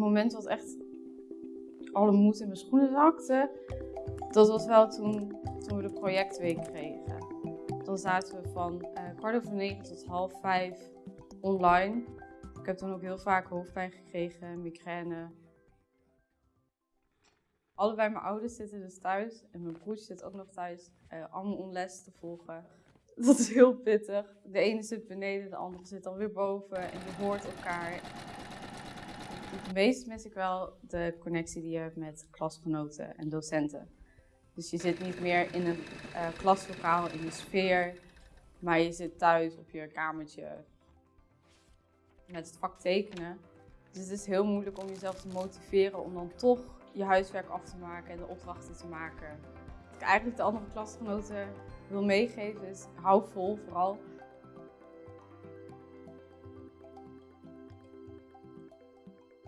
moment dat echt alle moed in mijn schoenen zakte, dat was wel toen, toen we de projectweek kregen. Dan zaten we van uh, kwart over negen tot half vijf online. Ik heb toen ook heel vaak hoofdpijn gekregen, migraine. Allebei mijn ouders zitten dus thuis en mijn broertje zit ook nog thuis. Uh, allemaal om les te volgen. Dat is heel pittig. De ene zit beneden, de andere zit dan weer boven en je hoort elkaar. Het meest mis ik wel de connectie die je hebt met klasgenoten en docenten. Dus je zit niet meer in een uh, klaslokaal, in de sfeer, maar je zit thuis op je kamertje met het vak tekenen. Dus het is heel moeilijk om jezelf te motiveren om dan toch je huiswerk af te maken en de opdrachten te maken. Wat ik eigenlijk de andere klasgenoten wil meegeven is, hou vol vooral.